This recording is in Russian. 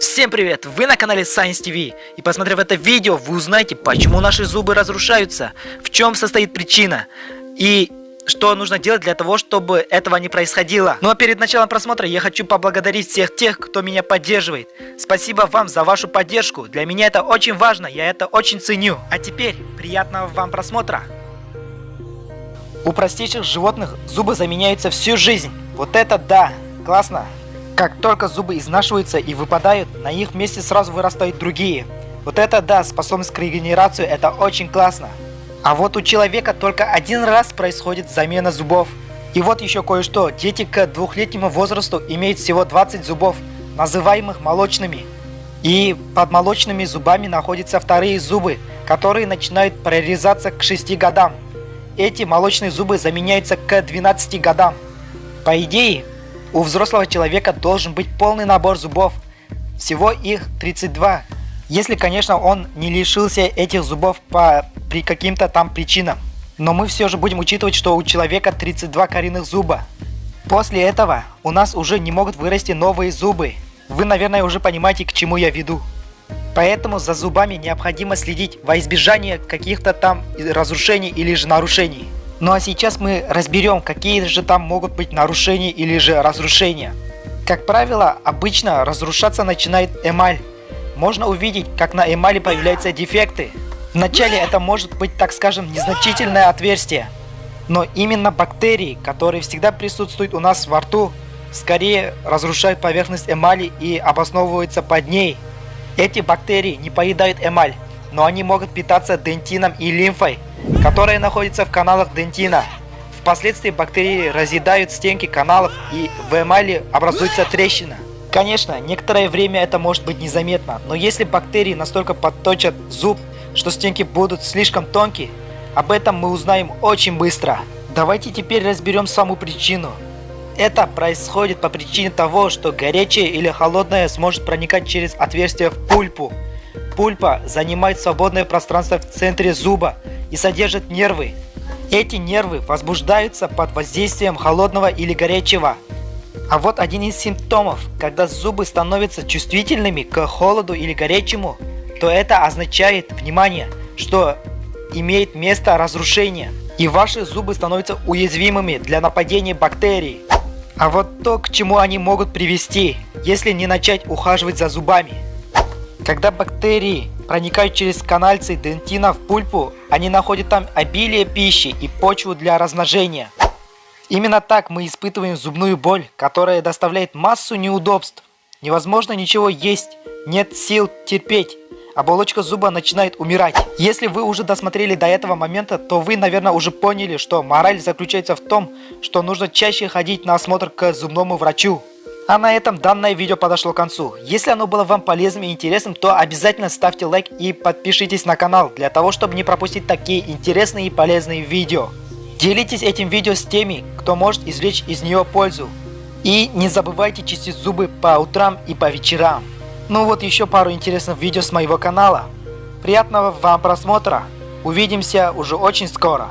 Всем привет! Вы на канале Science TV и посмотрев это видео, вы узнаете, почему наши зубы разрушаются, в чем состоит причина и что нужно делать для того, чтобы этого не происходило. Ну а перед началом просмотра я хочу поблагодарить всех тех, кто меня поддерживает. Спасибо вам за вашу поддержку, для меня это очень важно, я это очень ценю. А теперь приятного вам просмотра! У простейших животных зубы заменяются всю жизнь. Вот это да! Классно! Как только зубы изнашиваются и выпадают, на их месте сразу вырастают другие. Вот это да, способность к регенерации, это очень классно. А вот у человека только один раз происходит замена зубов. И вот еще кое-что, дети к двухлетнему возрасту имеют всего 20 зубов, называемых молочными. И под молочными зубами находятся вторые зубы, которые начинают прорезаться к 6 годам. Эти молочные зубы заменяются к 12 годам. По идее, у взрослого человека должен быть полный набор зубов. Всего их 32. Если, конечно, он не лишился этих зубов по при каким-то там причинам. Но мы все же будем учитывать, что у человека 32 коренных зуба. После этого у нас уже не могут вырасти новые зубы. Вы, наверное, уже понимаете, к чему я веду. Поэтому за зубами необходимо следить во избежание каких-то там разрушений или же нарушений. Ну а сейчас мы разберем, какие же там могут быть нарушения или же разрушения. Как правило, обычно разрушаться начинает эмаль. Можно увидеть, как на эмали появляются дефекты. Вначале это может быть, так скажем, незначительное отверстие. Но именно бактерии, которые всегда присутствуют у нас во рту, скорее разрушают поверхность эмали и обосновываются под ней. Эти бактерии не поедают эмаль, но они могут питаться дентином и лимфой, которые находятся в каналах дентина. Впоследствии бактерии разъедают стенки каналов и в эмали образуется трещина. Конечно, некоторое время это может быть незаметно, но если бактерии настолько подточат зуб, что стенки будут слишком тонкие, об этом мы узнаем очень быстро. Давайте теперь разберем саму причину. Это происходит по причине того, что горячее или холодное сможет проникать через отверстие в пульпу. Пульпа занимает свободное пространство в центре зуба и содержит нервы. Эти нервы возбуждаются под воздействием холодного или горячего. А вот один из симптомов, когда зубы становятся чувствительными к холоду или горячему, то это означает, внимание, что имеет место разрушение, и ваши зубы становятся уязвимыми для нападения бактерий. А вот то, к чему они могут привести, если не начать ухаживать за зубами. Когда бактерии проникают через канальцы дентина в пульпу, они находят там обилие пищи и почву для размножения. Именно так мы испытываем зубную боль, которая доставляет массу неудобств. Невозможно ничего есть, нет сил терпеть. Оболочка зуба начинает умирать. Если вы уже досмотрели до этого момента, то вы, наверное, уже поняли, что мораль заключается в том, что нужно чаще ходить на осмотр к зубному врачу. А на этом данное видео подошло к концу. Если оно было вам полезным и интересным, то обязательно ставьте лайк и подпишитесь на канал, для того, чтобы не пропустить такие интересные и полезные видео. Делитесь этим видео с теми, кто может извлечь из нее пользу. И не забывайте чистить зубы по утрам и по вечерам. Ну вот еще пару интересных видео с моего канала. Приятного вам просмотра. Увидимся уже очень скоро.